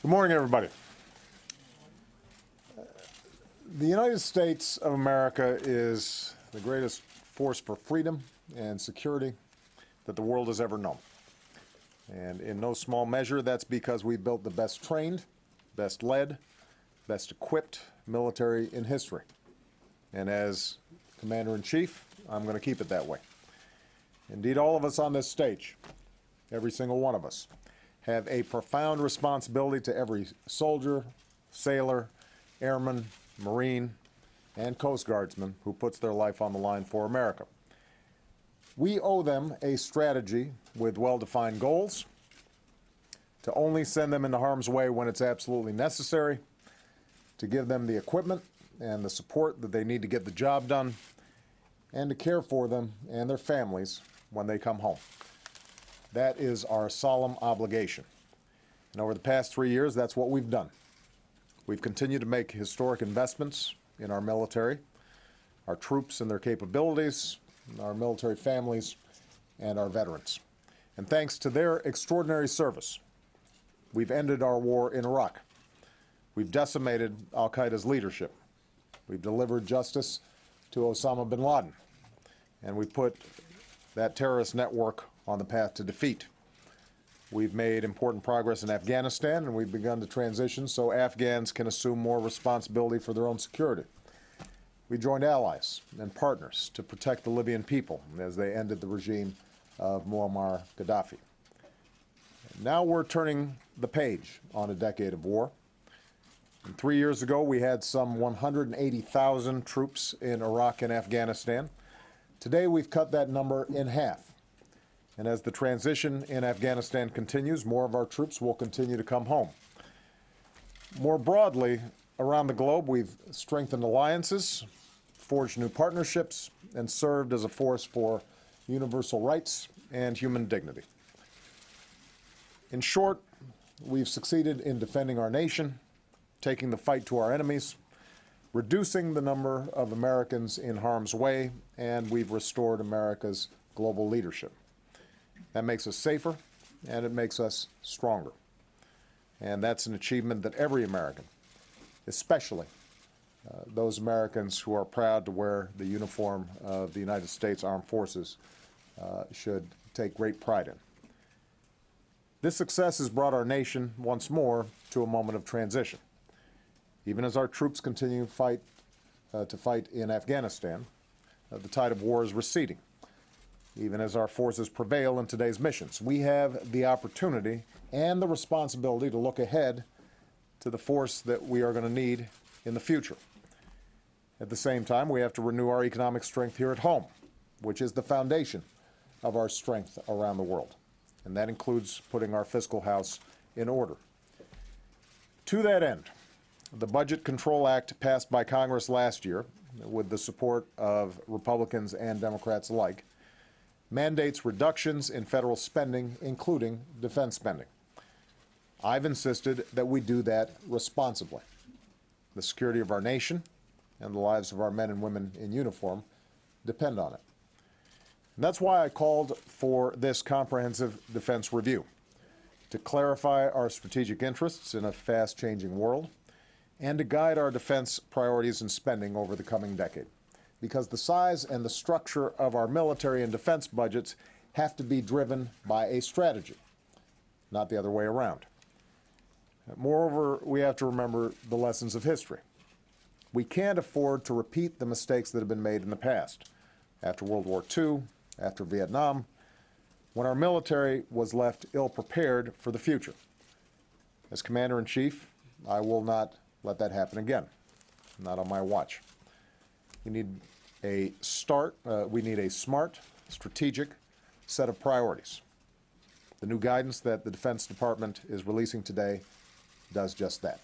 Good morning, everybody. The United States of America is the greatest force for freedom and security that the world has ever known. And in no small measure, that's because we built the best trained, best led, best equipped military in history. And as Commander-in-Chief, I'm going to keep it that way. Indeed, all of us on this stage, every single one of us, have a profound responsibility to every soldier, sailor, airman, Marine, and Coast Guardsman who puts their life on the line for America. We owe them a strategy with well-defined goals, to only send them into harm's way when it's absolutely necessary, to give them the equipment and the support that they need to get the job done, and to care for them and their families when they come home. That is our solemn obligation. And over the past three years, that's what we've done. We've continued to make historic investments in our military, our troops and their capabilities, our military families, and our veterans. And thanks to their extraordinary service, we've ended our war in Iraq. We've decimated al-Qaeda's leadership. We've delivered justice to Osama bin Laden. And we put that terrorist network on the path to defeat. We've made important progress in Afghanistan, and we've begun to transition so Afghans can assume more responsibility for their own security. We joined allies and partners to protect the Libyan people as they ended the regime of Muammar Gaddafi. Now we're turning the page on a decade of war. And three years ago, we had some 180,000 troops in Iraq and Afghanistan. Today, we've cut that number in half. And as the transition in Afghanistan continues, more of our troops will continue to come home. More broadly, around the globe, we've strengthened alliances, forged new partnerships, and served as a force for universal rights and human dignity. In short, we've succeeded in defending our nation, taking the fight to our enemies, reducing the number of Americans in harm's way, and we've restored America's global leadership. That makes us safer, and it makes us stronger. And that's an achievement that every American, especially uh, those Americans who are proud to wear the uniform of the United States Armed Forces, uh, should take great pride in. This success has brought our nation once more to a moment of transition. Even as our troops continue fight, uh, to fight in Afghanistan, uh, the tide of war is receding even as our forces prevail in today's missions. We have the opportunity and the responsibility to look ahead to the force that we are going to need in the future. At the same time, we have to renew our economic strength here at home, which is the foundation of our strength around the world. And that includes putting our fiscal house in order. To that end, the Budget Control Act passed by Congress last year, with the support of Republicans and Democrats alike, mandates reductions in federal spending, including defense spending. I've insisted that we do that responsibly. The security of our nation and the lives of our men and women in uniform depend on it. And that's why I called for this comprehensive defense review, to clarify our strategic interests in a fast-changing world and to guide our defense priorities and spending over the coming decade because the size and the structure of our military and defense budgets have to be driven by a strategy, not the other way around. Moreover, we have to remember the lessons of history. We can't afford to repeat the mistakes that have been made in the past, after World War II, after Vietnam, when our military was left ill-prepared for the future. As Commander-in-Chief, I will not let that happen again, not on my watch. We need a start, uh, we need a smart, strategic set of priorities. The new guidance that the Defense Department is releasing today does just that.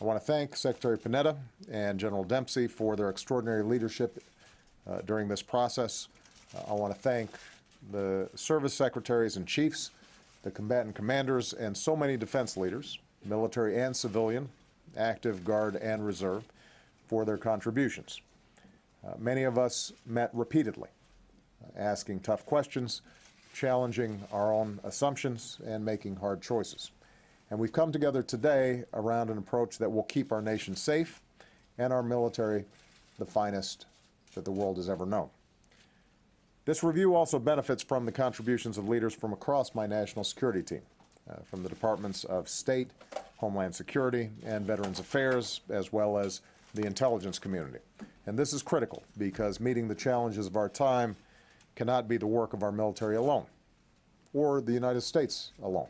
I want to thank Secretary Panetta and General Dempsey for their extraordinary leadership uh, during this process. Uh, I want to thank the service secretaries and chiefs, the combatant commanders, and so many defense leaders, military and civilian, active, guard, and reserve, for their contributions. Uh, many of us met repeatedly, uh, asking tough questions, challenging our own assumptions, and making hard choices. And we've come together today around an approach that will keep our nation safe and our military the finest that the world has ever known. This review also benefits from the contributions of leaders from across my national security team, uh, from the Departments of State, Homeland Security, and Veterans Affairs, as well as the intelligence community. And this is critical because meeting the challenges of our time cannot be the work of our military alone or the United States alone.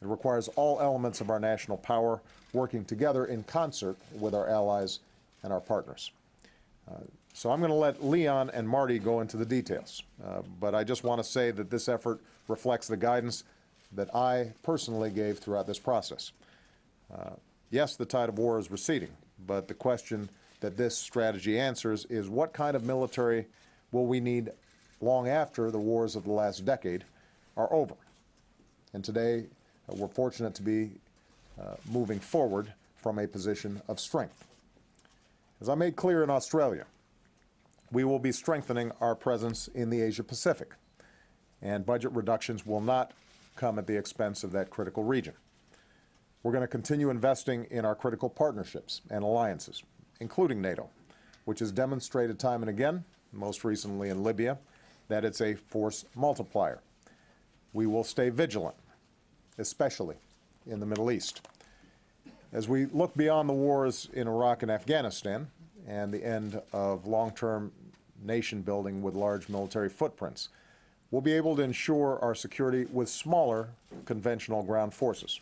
It requires all elements of our national power working together in concert with our allies and our partners. Uh, so I'm going to let Leon and Marty go into the details, uh, but I just want to say that this effort reflects the guidance that I personally gave throughout this process. Uh, yes, the tide of war is receding, but the question that this strategy answers is what kind of military will we need long after the wars of the last decade are over? And today, uh, we're fortunate to be uh, moving forward from a position of strength. As I made clear in Australia, we will be strengthening our presence in the Asia Pacific, and budget reductions will not come at the expense of that critical region. We're going to continue investing in our critical partnerships and alliances, including NATO, which has demonstrated time and again, most recently in Libya, that it's a force multiplier. We will stay vigilant, especially in the Middle East. As we look beyond the wars in Iraq and Afghanistan and the end of long-term nation building with large military footprints, we'll be able to ensure our security with smaller conventional ground forces.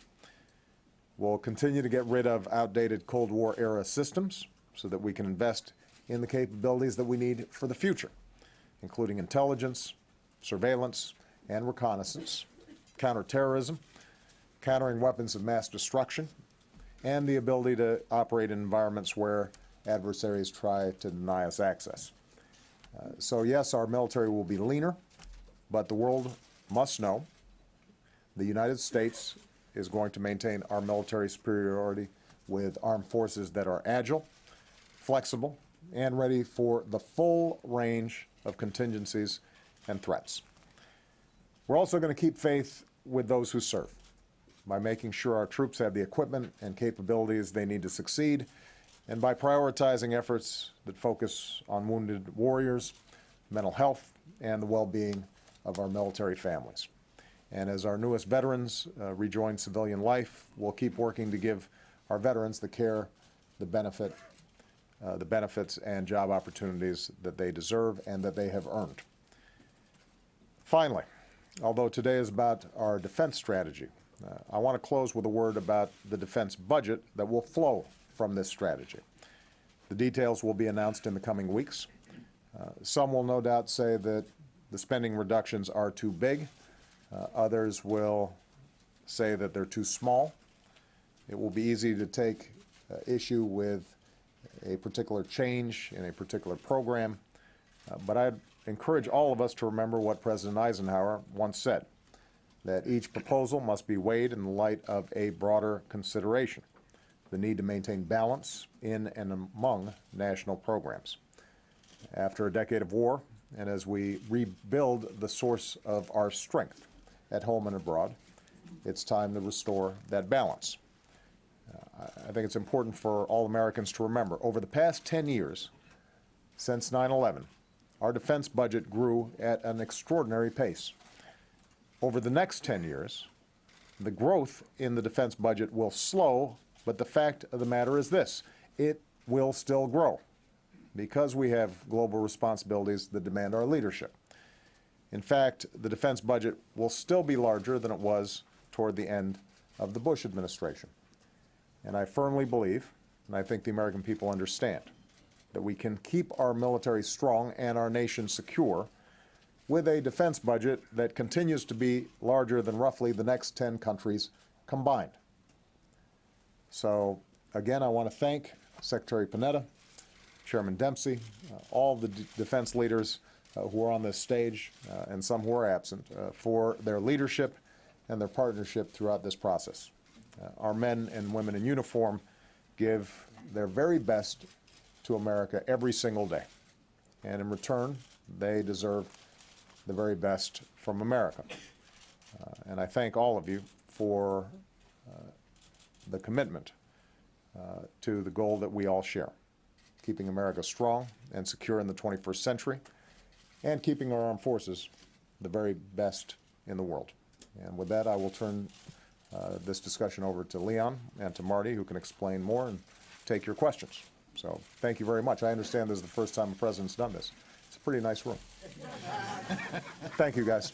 We'll continue to get rid of outdated Cold War era systems so that we can invest in the capabilities that we need for the future, including intelligence, surveillance, and reconnaissance, counterterrorism, countering weapons of mass destruction, and the ability to operate in environments where adversaries try to deny us access. Uh, so yes, our military will be leaner, but the world must know the United States is going to maintain our military superiority with armed forces that are agile, flexible, and ready for the full range of contingencies and threats. We're also going to keep faith with those who serve by making sure our troops have the equipment and capabilities they need to succeed, and by prioritizing efforts that focus on wounded warriors, mental health, and the well-being of our military families. And as our newest veterans uh, rejoin civilian life, we'll keep working to give our veterans the care, the benefit, the benefits and job opportunities that they deserve and that they have earned. Finally, although today is about our defense strategy, uh, I want to close with a word about the defense budget that will flow from this strategy. The details will be announced in the coming weeks. Uh, some will no doubt say that the spending reductions are too big. Uh, others will say that they're too small. It will be easy to take uh, issue with a particular change in a particular program, uh, but I'd encourage all of us to remember what President Eisenhower once said, that each proposal must be weighed in the light of a broader consideration, the need to maintain balance in and among national programs. After a decade of war, and as we rebuild the source of our strength, at home and abroad. It's time to restore that balance. I think it's important for all Americans to remember, over the past 10 years, since 9-11, our defense budget grew at an extraordinary pace. Over the next 10 years, the growth in the defense budget will slow, but the fact of the matter is this, it will still grow because we have global responsibilities that demand our leadership. In fact, the defense budget will still be larger than it was toward the end of the Bush administration. And I firmly believe, and I think the American people understand, that we can keep our military strong and our nation secure with a defense budget that continues to be larger than roughly the next 10 countries combined. So again, I want to thank Secretary Panetta, Chairman Dempsey, uh, all the defense leaders uh, who are on this stage uh, and some who are absent uh, for their leadership and their partnership throughout this process. Our men and women in uniform give their very best to America every single day. And in return, they deserve the very best from America. Uh, and I thank all of you for uh, the commitment uh, to the goal that we all share, keeping America strong and secure in the 21st century, and keeping our armed forces the very best in the world. And with that, I will turn uh, this discussion over to Leon and to Marty, who can explain more and take your questions. So thank you very much. I understand this is the first time a president's done this. It's a pretty nice room. Thank you, guys.